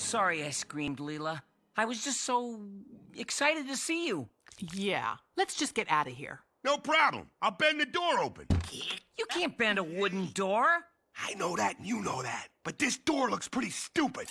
sorry I screamed, Leela. I was just so excited to see you. Yeah, let's just get out of here. No problem. I'll bend the door open. You can't bend a wooden door. I know that and you know that. But this door looks pretty stupid.